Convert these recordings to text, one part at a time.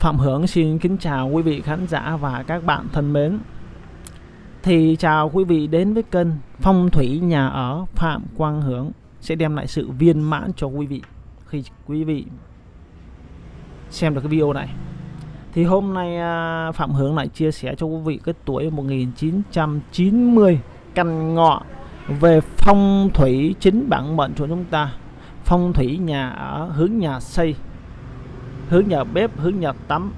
Phạm Hưởng xin kính chào quý vị khán giả và các bạn thân mến. Thì chào quý vị đến với kênh Phong thủy nhà ở Phạm Quang Hưởng, sẽ đem lại sự viên mãn cho quý vị khi quý vị xem được cái video này. Thì hôm nay à, Phạm Hưởng lại chia sẻ cho quý vị cái tuổi 1990 căn ngọ về phong thủy chính bản mệnh của chúng ta. Phong thủy nhà ở, hướng nhà xây hướng nhà bếp hướng nhà tắm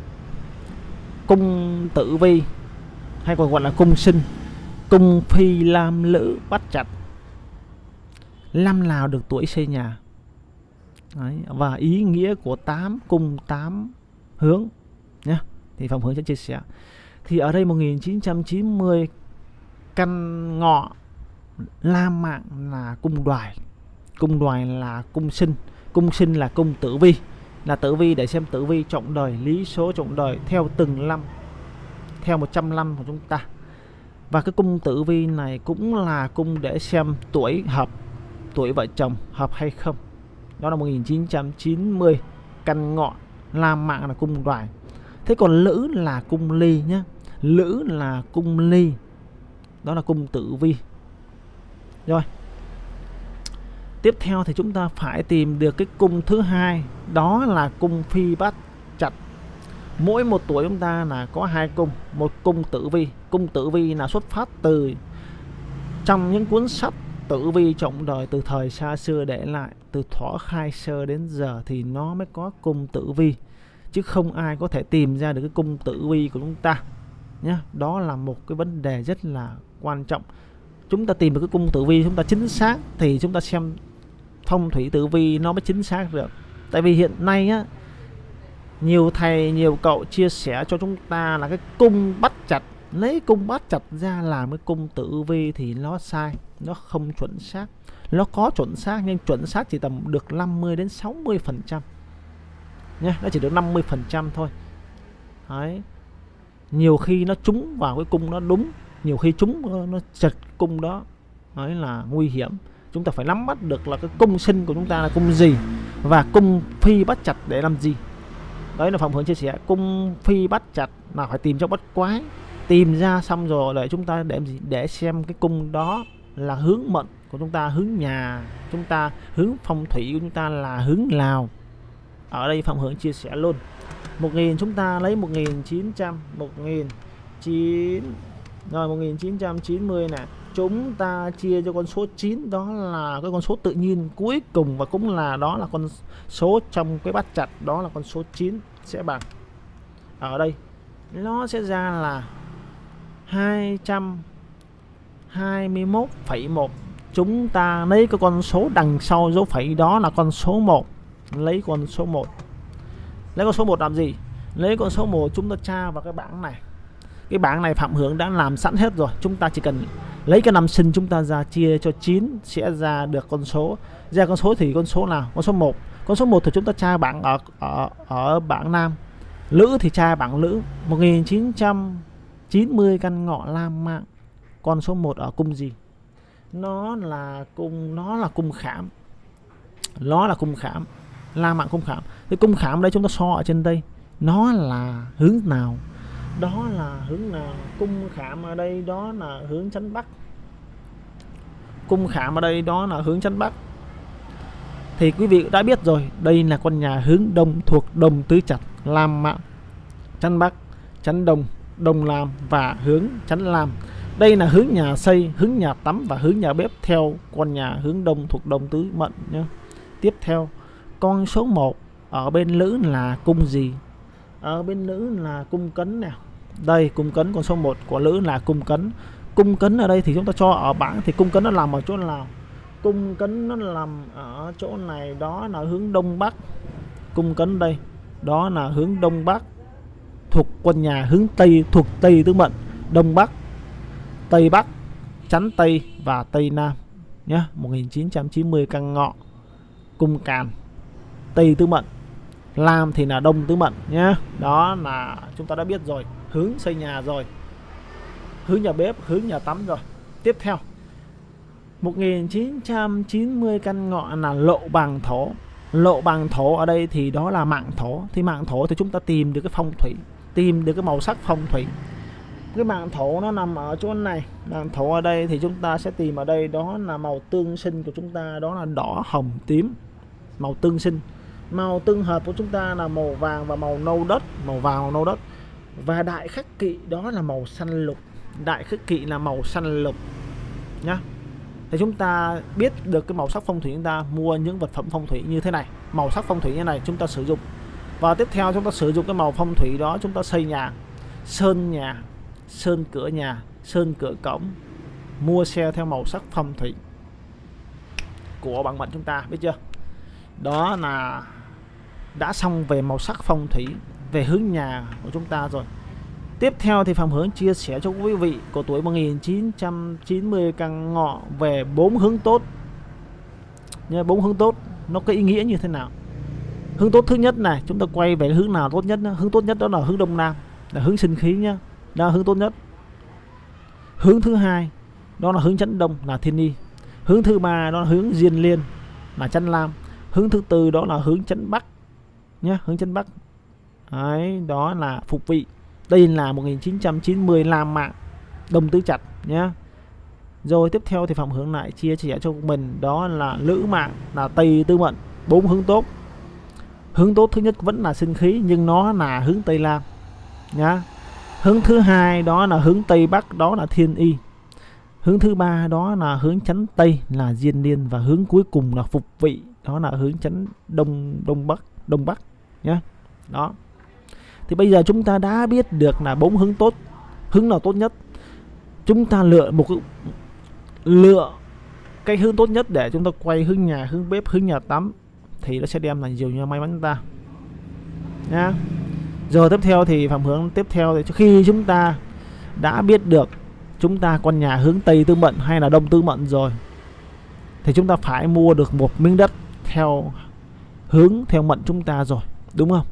cung tử vi hay còn gọi là cung sinh cung phi lam lữ bắt chặt năm nào được tuổi xây nhà. Đấy, và ý nghĩa của tám cung tám hướng nhé thì phòng hướng sẽ chia sẻ. Thì ở đây 1990 căn ngọ lam mạng là cung đoài. Cung đoài là cung sinh cung sinh là cung tử vi là tử vi để xem tử vi trọng đời, lý số trọng đời theo từng năm, theo 100 năm của chúng ta. Và cái cung tử vi này cũng là cung để xem tuổi hợp, tuổi vợ chồng hợp hay không. Đó là 1990 căn ngọ, la mạng là cung đoài. Thế còn lữ là cung ly nhé lữ là cung ly. Đó là cung tử vi. Rồi tiếp theo thì chúng ta phải tìm được cái cung thứ hai, đó là cung phi bát chặt mỗi một tuổi chúng ta là có hai cung, một cung tử vi. Cung tử vi là xuất phát từ trong những cuốn sách tử vi trọng đời từ thời xa xưa để lại, từ thỏ khai sơ đến giờ thì nó mới có cung tử vi, chứ không ai có thể tìm ra được cái cung tử vi của chúng ta nhé đó là một cái vấn đề rất là quan trọng. Chúng ta tìm được cái cung tử vi chúng ta chính xác thì chúng ta xem phong thủy tử vi nó mới chính xác được. Tại vì hiện nay á, nhiều thầy, nhiều cậu chia sẻ cho chúng ta là cái cung bắt chặt, lấy cung bắt chặt ra làm cái cung tử vi thì nó sai, nó không chuẩn xác. Nó có chuẩn xác nhưng chuẩn xác chỉ tầm được 50 đến 60 phần trăm. Nha nó chỉ được 50 phần trăm thôi. Đấy. Nhiều khi nó trúng vào cái cung nó đúng, nhiều khi chúng nó chật cung đó, đấy là nguy hiểm chúng ta phải nắm bắt được là cái cung sinh của chúng ta là cung gì và cung phi bắt chặt để làm gì. Đấy là phòng hướng chia sẻ, cung phi bắt chặt là phải tìm cho bắt quái. Tìm ra xong rồi để chúng ta để gì? Để xem cái cung đó là hướng mệnh của chúng ta, hướng nhà, chúng ta, hướng phong thủy của chúng ta là hướng nào. Ở đây phạm hướng chia sẻ luôn. 1000 chúng ta lấy 1900 1009 rồi 1990 nè chúng ta chia cho con số 9 đó là cái con số tự nhiên cuối cùng và cũng là đó là con số trong cái bát chặt đó là con số 9 sẽ bằng. Ở đây nó sẽ ra là 221,1 chúng ta lấy cái con số đằng sau dấu phẩy đó là con số 1 lấy con số 1 lấy con số 1 làm gì? Lấy con số 1 chúng ta tra vào cái bảng này. Cái bảng này Phạm Hưởng đã làm sẵn hết rồi. Chúng ta chỉ cần lấy cái năm sinh chúng ta ra, chia cho 9 sẽ ra được con số. Ra con số thì con số nào? Con số 1 con số 1 thì chúng ta tra bảng ở ở ở bảng nam. Lữ thì tra bảng lữ. 1990 căn ngọ lam mạng con số 1 ở cung gì? Nó là cung, nó là cung khảm. Nó là cung khảm. La mạng cung khảm. Cái cung khảm đây chúng ta so ở trên đây. Nó là hướng nào? Đó là hướng nào cung khảm ở đây, đó là hướng chánh bắc. Cung khảm ở đây, đó là hướng chánh bắc. Thì quý vị đã biết rồi, đây là con nhà hướng đông thuộc đồng tứ chặt lam mạng chánh bắc, chánh đông đông lam và hướng chánh lam. Đây là hướng nhà xây, hướng nhà tắm và hướng nhà bếp theo con nhà hướng đông thuộc đồng tứ mệnh nhé tiếp theo, con số 1 ở bên lữ là cung gì? Ở bên nữ là cung cấn nè đây, cung cấn, con số 1 của nữ là cung cấn. Cung cấn ở đây thì chúng ta cho ở bảng thì cung cấn nó nằm ở chỗ nào? Cung cấn nó nằm ở chỗ này, đó là hướng đông bắc. Cung cấn đây, đó là hướng đông bắc, thuộc quân nhà hướng tây, thuộc tây tứ mệnh. Đông bắc, tây bắc, chắn tây và tây nam nhé 1990 căn ngọ, cung càn, tây tứ mệnh. Lam thì là đông tứ mệnh nhé Đó là chúng ta đã biết rồi. Hướng xây nhà rồi. Hướng nhà bếp, hướng nhà tắm rồi. Tiếp theo. 1990 căn ngọ là lộ bằng thổ. Lộ bằng thổ ở đây thì đó là mạng thổ. Thì mạng thổ thì chúng ta tìm được cái phong thủy tìm được cái màu sắc phong thủy. Cái mạng thổ nó nằm ở chỗ này. Mạng thổ ở đây thì chúng ta sẽ tìm ở đây. Đó là màu tương sinh của chúng ta. Đó là đỏ hồng tím. Màu tương sinh màu tương hợp của chúng ta là màu vàng và màu nâu đất, màu vàng nâu đất. Và đại khắc kỵ đó là màu xanh lục. Đại khắc kỵ là màu xanh lục, nhá. Thì chúng ta biết được cái màu sắc phong thủy chúng ta mua những vật phẩm phong thủy như thế này. Màu sắc phong thủy như này chúng ta sử dụng. Và tiếp theo chúng ta sử dụng cái màu phong thủy đó chúng ta xây nhà. Sơn nhà, sơn cửa nhà, sơn cửa cổng. Mua xe theo màu sắc phong thủy của bản mệnh chúng ta, biết chưa? Đó là đã xong về màu sắc phong thủy về hướng nhà của chúng ta rồi Tiếp theo thì Phạm Hướng chia sẻ cho quý vị của tuổi 1990 căn ngọ về bốn hướng tốt. Nha, bốn hướng tốt nó có ý nghĩa như thế nào? Hướng tốt thứ nhất này, chúng ta quay về hướng nào tốt nhất. Hướng tốt nhất đó là hướng đông nam, là hướng sinh khí nhá. Đó là hướng tốt nhất. Hướng thứ hai đó là hướng chấn đông là thiên y. Hướng thứ ba đó là hướng diên liên là chấn lam. Hướng thứ tư đó là hướng chấn bắc nhá, hướng chân bắc. Đấy, đó là phục vị. Đây là 1990 làm mạng đồng tứ chặt nhé rồi tiếp theo thì phạm hướng lại chia sẻ cho mình đó là lữ mạng là tây tư mệnh bốn hướng tốt. Hướng tốt thứ nhất vẫn là sinh khí nhưng nó là hướng tây nam nhá. Hướng thứ hai đó là hướng tây bắc đó là thiên y. Hướng thứ ba đó là hướng chánh tây là diên niên và hướng cuối cùng là phục vị đó là hướng chánh đông đông bắc đông bắc nhé đó. Thì bây giờ chúng ta đã biết được là bốn hướng tốt, hướng nào tốt nhất. Chúng ta lựa một lựa cái hướng tốt nhất để chúng ta quay hướng nhà, hướng bếp, hướng nhà tắm thì nó sẽ đem lại nhiều như may mắn chúng ta. Nha giờ tiếp theo thì phạm hướng tiếp theo thì khi chúng ta đã biết được chúng ta con nhà hướng tây tư mệnh hay là đông tư mệnh rồi, thì chúng ta phải mua được một miếng đất theo hướng, theo mệnh chúng ta rồi đúng không?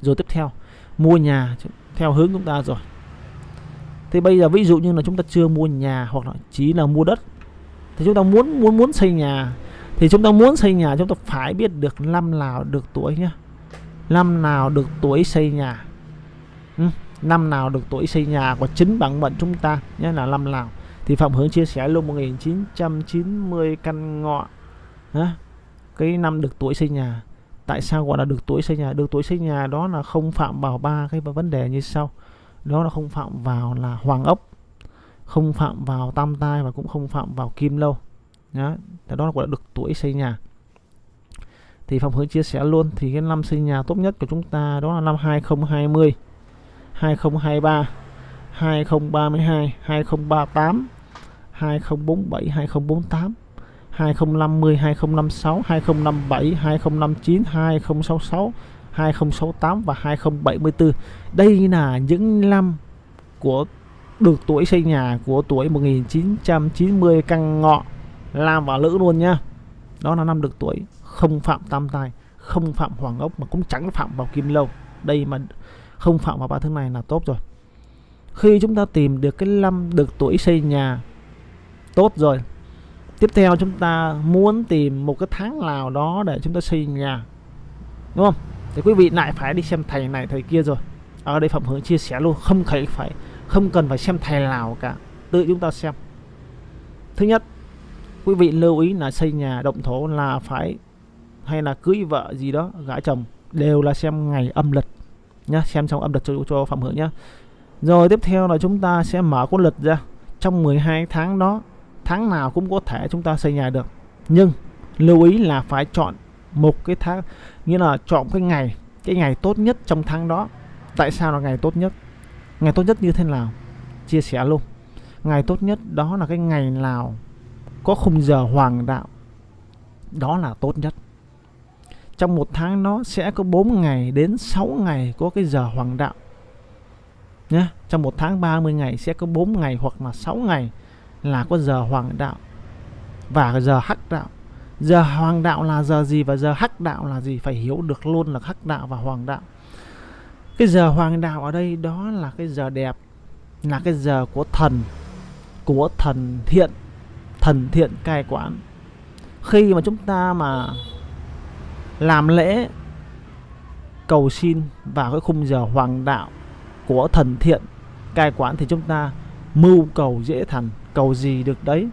Rồi tiếp theo mua nhà theo hướng chúng ta rồi. Thì bây giờ ví dụ như là chúng ta chưa mua nhà hoặc là chỉ là mua đất thì chúng ta muốn muốn muốn xây nhà thì chúng ta muốn xây nhà chúng ta phải biết được năm nào được tuổi nhá. Năm nào được tuổi xây nhà. Ừ, năm nào được tuổi xây nhà của chính bản mệnh chúng ta nhé là năm nào. Thì Phạm Hướng chia sẻ luôn 1990 căn ngọ cái năm được tuổi xây nhà tại sao gọi là được tuổi xây nhà? Được tuổi xây nhà đó là không phạm vào ba cái vấn đề như sau. Đó là không phạm vào là hoàng ốc, không phạm vào tam tai và cũng không phạm vào kim lâu. Nhá đó là gọi là được tuổi xây nhà. Thì phòng Hướng chia sẻ luôn, thì cái năm xây nhà tốt nhất của chúng ta đó là năm 2020 2023 2032 2038 2047 2048 2050, 2056, 2057, 2059, 2066, 2068 và 2074. Đây là những năm của được tuổi xây nhà của tuổi 1990 căn ngọ làm vào lữ luôn nha. Đó là năm được tuổi không phạm tam tài, không phạm hoàng ốc mà cũng chẳng phạm vào kim lâu. Đây mà không phạm vào ba thứ này là tốt rồi. Khi chúng ta tìm được cái năm được tuổi xây nhà tốt rồi tiếp theo chúng ta muốn tìm một cái tháng nào đó để chúng ta xây nhà đúng không? Thì quý vị lại phải đi xem thầy này thầy kia rồi. Ở đây phạm hướng chia sẻ luôn không phải phải không cần phải xem thầy nào cả. Tự chúng ta xem. Thứ nhất quý vị lưu ý là xây nhà động thổ là phải hay là cưới vợ gì đó gả chồng đều là xem ngày âm lịch nhá xem trong âm lịch cho, cho phạm hướng nhá. Rồi tiếp theo là chúng ta sẽ mở con lịch ra. Trong 12 tháng đó tháng nào cũng có thể chúng ta xây nhà được. Nhưng lưu ý là phải chọn một cái tháng, nghĩa là chọn cái ngày cái ngày tốt nhất trong tháng đó. Tại sao là ngày tốt nhất? Ngày tốt nhất như thế nào? Chia sẻ luôn. Ngày tốt nhất đó là cái ngày nào có khung giờ hoàng đạo. Đó là tốt nhất. Trong một tháng nó sẽ có 4 ngày đến 6 ngày có cái giờ hoàng đạo. Nhé trong một tháng 30 ngày sẽ có 4 ngày hoặc là 6 ngày là có giờ hoàng đạo và giờ hắc đạo. Giờ hoàng đạo là giờ gì và giờ hắc đạo là gì? Phải hiểu được luôn là hắc đạo và hoàng đạo. Cái giờ hoàng đạo ở đây đó là cái giờ đẹp, là cái giờ của thần của thần thiện thần thiện cai quản. Khi mà chúng ta mà làm lễ cầu xin vào cái khung giờ hoàng đạo của thần thiện cai quản thì chúng ta mưu cầu dễ thành cầu gì được đấy.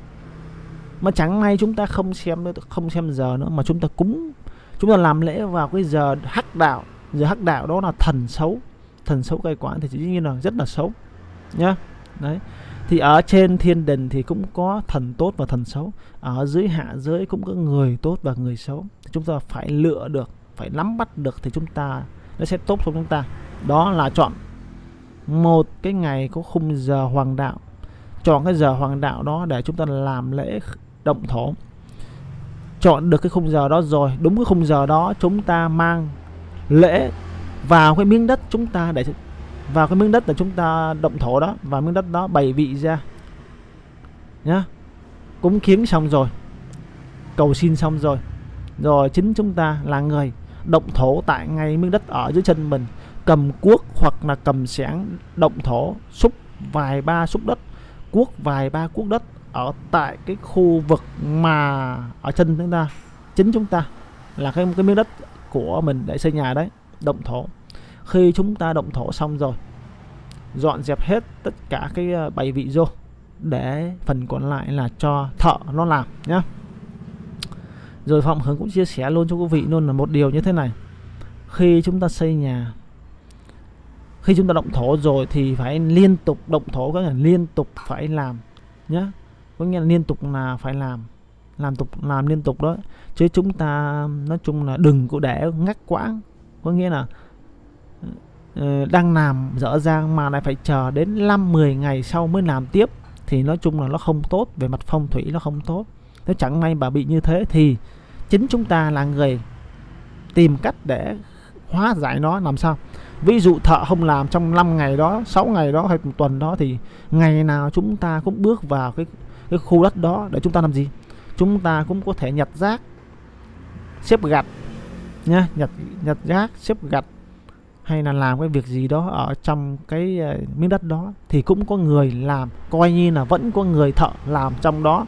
Mà chẳng may chúng ta không xem không xem giờ nữa, mà chúng ta cúng, chúng ta làm lễ vào cái giờ hắc đạo. Giờ hắc đạo đó là thần xấu. Thần xấu cai quản thì dĩ nhiên là rất là xấu, nhá. Đấy. Thì ở trên thiên đình thì cũng có thần tốt và thần xấu. Ở dưới hạ giới cũng có người tốt và người xấu. Thì chúng ta phải lựa được, phải nắm bắt được thì chúng ta, nó sẽ tốt cho chúng ta. Đó là chọn một cái ngày có khung giờ hoàng đạo chọn cái giờ hoàng đạo đó để chúng ta làm lễ động thổ. Chọn được cái khung giờ đó rồi, đúng cái khung giờ đó chúng ta mang lễ vào cái miếng đất chúng ta để vào cái miếng đất là chúng ta động thổ đó và miếng đất đó bày vị ra. Nhá. Cúng kiến xong rồi, cầu xin xong rồi. Rồi chính chúng ta là người động thổ tại ngay miếng đất ở dưới chân mình, cầm cuốc hoặc là cầm xẻng động thổ, xúc vài ba xúc đất cuốc, vài ba cuốc đất ở tại cái khu vực mà ở chân chúng ta, chính chúng ta, là cái cái miếng đất của mình để xây nhà đấy, động thổ. Khi chúng ta động thổ xong rồi, dọn dẹp hết tất cả cái ờ, bày bảy vị vô để phần còn lại là cho thợ nó làm nhá. Rồi Phạm Hướng cũng chia sẻ luôn cho quý vị luôn là một điều như thế này. Khi chúng ta xây nhà khi chúng ta động thổ rồi thì phải liên tục, động thổ có nghĩa là liên tục phải làm nhé có nghĩa là liên tục là phải làm làm tục, làm liên tục đó. Chứ chúng ta, nói chung là đừng có để ngắt quãng. Có nghĩa là ờ, đang làm dở dang mà lại phải chờ đến 5 10 ngày sau mới làm tiếp, thì nói chung là nó không tốt, về mặt phong thủy nó không tốt. Nếu chẳng may bà bị như thế thì chính chúng ta là người tìm cách để hóa giải nó, làm sao? Ví dụ thợ không làm trong 5 ngày đó 6 ngày đó hay một tuần đó thì ngày nào chúng ta cũng bước vào cái cái khu đất đó để chúng ta làm gì? Chúng ta cũng có thể nhặt rác xếp gạch nhá nhặt nhặt rác xếp gạch hay là làm cái việc gì đó ở trong cái uh, miếng đất đó thì cũng có người làm coi như là vẫn có người thợ làm trong đó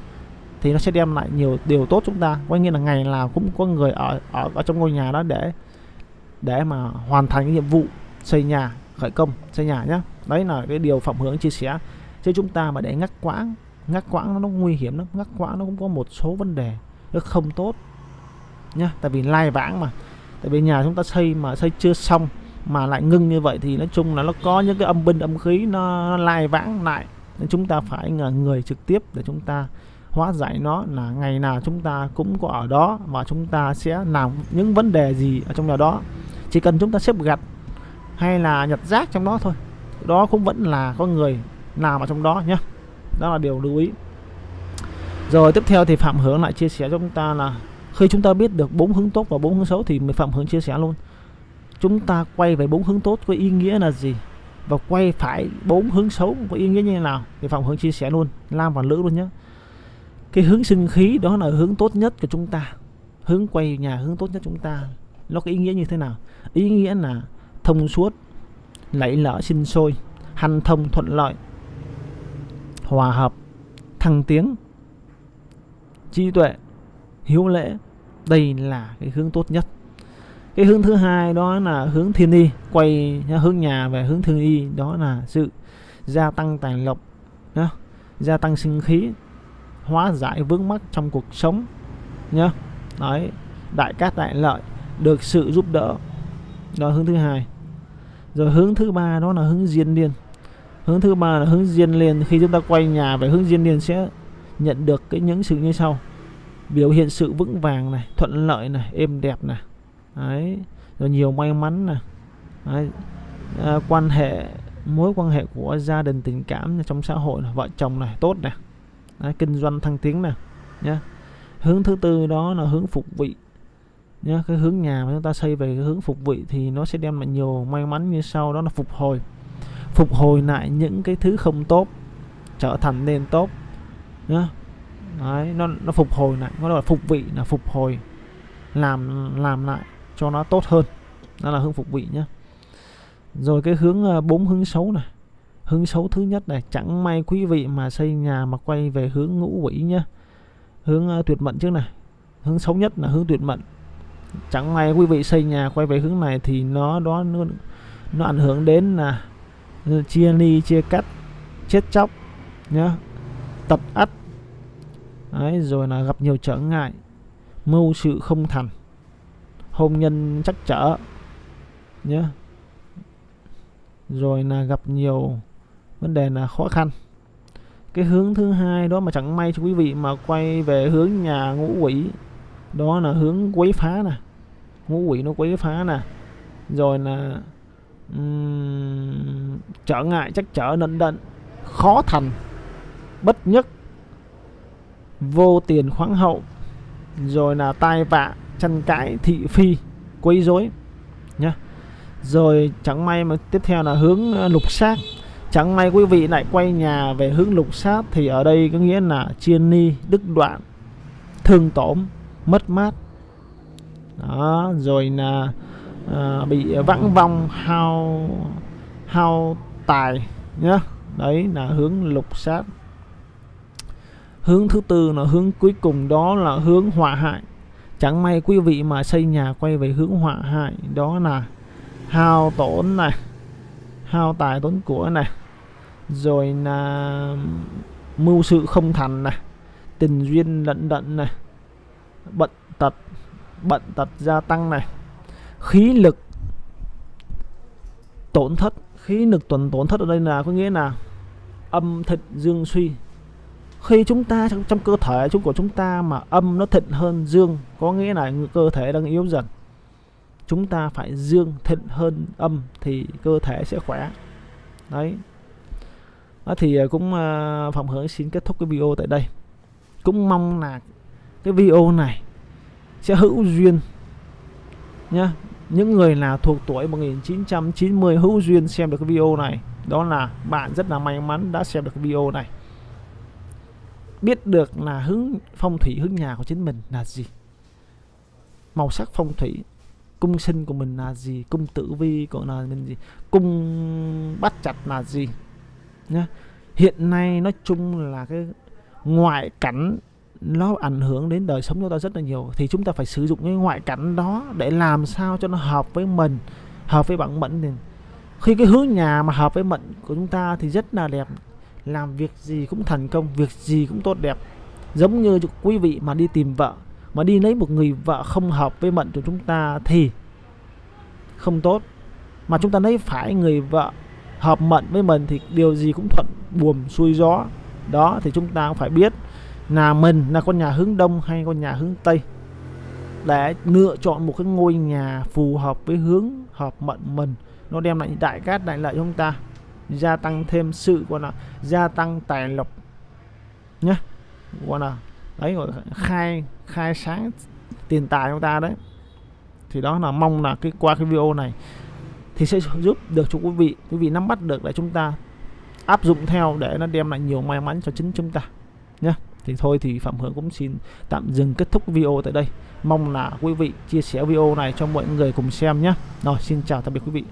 thì nó sẽ đem lại nhiều điều tốt chúng ta. Coi như là ngày nào cũng có người ở ở ở trong ngôi nhà đó để để mà hoàn thành cái nhiệm vụ xây nhà khởi công xây nhà nhé đấy là cái điều phạm hướng chia sẻ. Chứ chúng ta mà để ngắt quãng ngắt quãng nó nguy hiểm lắm. Ngắt quãng nó cũng có một số vấn đề nó không tốt nhá. Tại vì lai vãng mà. Tại vì nhà chúng ta xây mà xây chưa xong mà lại ngưng như vậy thì nói chung là nó có những cái âm binh âm khí nó, nó lai vãng lại. Nên chúng ta phải là người trực tiếp để chúng ta hóa giải nó là ngày nào chúng ta cũng có ở đó và chúng ta sẽ làm những vấn đề gì ở trong nhà đó. Chỉ cần chúng ta xếp gạch hay là nhặt rác trong đó thôi. Đó cũng vẫn là có người làm ở trong đó nhé. Đó là điều lưu ý. Rồi tiếp theo thì phạm hướng lại chia sẻ cho chúng ta là khi chúng ta biết được bốn hướng tốt và bốn hướng xấu thì mình phạm hướng chia sẻ luôn. Chúng ta quay về bốn hướng tốt có ý nghĩa là gì? Và quay phải bốn hướng xấu có ý nghĩa như thế nào? Thì phạm hướng chia sẻ luôn. Lam và nữ luôn nhé. Cái hướng sinh khí đó là hướng tốt nhất của chúng ta. Hướng quay nhà hướng tốt nhất chúng ta. Nó có ý nghĩa như thế nào? Ý nghĩa là thông suốt lẫy lỡ sinh sôi, hanh thông thuận lợi, hòa hợp, thăng tiến. Trí tuệ hiếu lễ, đây là cái hướng tốt nhất. Cái hướng thứ hai đó là hướng thiên y, quay hướng nhà về hướng thiên y, đó là sự gia tăng tài lộc, nhá, gia tăng sinh khí, hóa giải vướng mắc trong cuộc sống, nhá. Đấy, đại cát đại lợi được sự giúp đỡ. Đó, hướng thứ hai rồi hướng thứ ba đó là hướng diên liên. Hướng thứ ba là hướng diên liên. Khi chúng ta quay nhà về hướng diên liên sẽ nhận được cái những sự như sau. Biểu hiện sự vững vàng này thuận lợi này êm đẹp này. Đấy. Rồi nhiều may mắn này. Đấy. À, quan hệ mối quan hệ của gia đình tình cảm trong xã hội này, vợ chồng này tốt này. Đấy, kinh doanh thăng tiến này. Nhé hướng thứ tư đó là hướng phục vị nhá cái hướng nhà mà chúng ta xây về cái hướng phục vị thì nó sẽ đem lại nhiều may mắn như sau đó là phục hồi. Phục hồi lại những cái thứ không tốt trở thành nên tốt nhá. Đấy, nó nó phục hồi lại nó là phục vị là phục hồi làm làm lại cho nó tốt hơn. Đó là hướng phục vị nhé. rồi cái hướng à, bốn hướng xấu này. Hướng xấu thứ nhất này chẳng may quý vị mà xây nhà mà quay về hướng ngũ quỷ nhé, hướng à, tuyệt mệnh trước này. Hướng xấu nhất là hướng tuyệt mệnh chẳng may quý vị xây nhà quay về hướng này thì nó đó nó, nó ảnh hưởng đến là chia ly chia cắt chết chóc nhá tật ắt. Đấy, rồi là gặp nhiều trở ngại mưu sự không thành hôn nhân chắc trở nhé rồi là gặp nhiều vấn đề là khó khăn. Cái hướng thứ hai đó mà chẳng may cho quý vị mà quay về hướng nhà ngũ quỷ đó là hướng quấy phá nè. Ngũ quỷ nó quấy phá nè. Rồi là um, trở ngại chắc trở nận đận khó thành bất nhất vô tiền khoáng hậu. Rồi là tai vạ tranh cãi thị phi quấy rối nhá. Rồi chẳng may mà tiếp theo là hướng ờ, lục sát. Chẳng may quý vị lại quay nhà về hướng lục sát thì ở đây có nghĩa là chiên ni đứt đoạn thương tổn mất mát. Đó rồi là à, bị vãng vong hao hao tài nhá. Đấy là hướng lục sát. Hướng thứ tư là hướng cuối cùng đó là hướng hỏa hại. Chẳng may quý vị mà xây nhà quay về hướng hỏa hại đó là hao tổn này hao tài tốn của này rồi là mưu sự không thành này tình duyên lận đận này bệnh tật bệnh tật gia tăng này. Khí lực tổn thất khí lực tuần tổn thất ở đây là có nghĩa là âm thịnh dương suy. Khi chúng ta trong, trong cơ thể chúng của chúng ta mà âm nó thịnh hơn dương có nghĩa là cơ thể đang yếu dần. Chúng ta phải dương thịnh hơn âm thì cơ thể sẽ khỏe. Đấy. Đó thì à, cũng uh, phạm hưởng xin kết thúc cái video tại đây. Cũng mong là cái video này sẽ hữu duyên nhá. Những người nào thuộc tuổi 1990 hữu duyên xem được cái video này. Đó là bạn rất là may mắn đã xem được cái video này. Biết được là hướng phong thủy, hướng nhà của chính mình là gì. Màu sắc phong thủy, cung sinh của mình là gì, cung tử vi của là mình gì, cung bắt chặt là gì nhá. Hiện nay nói chung là cái ngoại cảnh nó ảnh hưởng đến đời sống chúng ta rất là nhiều. Thì chúng ta phải sử dụng cái ngoại cảnh đó để làm sao cho nó hợp với mình, hợp với bản mệnh thì khi cái hướng nhà mà hợp với mệnh của chúng ta thì rất là đẹp. Làm việc gì cũng thành công, việc gì cũng tốt đẹp. Giống như quý vị mà đi tìm vợ, mà đi lấy một người vợ không hợp với mệnh của chúng ta thì không tốt. Mà chúng ta lấy phải người vợ hợp mệnh với mình thì điều gì cũng thuận buồm xuôi gió. Đó, thì chúng ta phải biết là mình là con nhà hướng đông hay con nhà hướng tây? Để lựa chọn một cái ngôi nhà phù hợp với hướng hợp mệnh mình, nó đem lại đại cát, đại lợi cho chúng ta. Gia tăng thêm sự, gọi là, gia tăng tài lộc nhé gọi là, đấy, gọi khai khai sáng tiền tài chúng ta đấy. Thì đó là mong là cái, qua cái video này thì sẽ giúp được cho quý vị. Quý vị nắm bắt được để chúng ta áp dụng theo để nó đem lại nhiều may mắn cho chính chúng ta nhé thì thôi thì phạm hưởng cũng xin tạm dừng kết thúc video tại đây. Mong là quý vị chia sẻ video này cho mọi người cùng xem nhé. Rồi, xin chào, tạm biệt quý vị.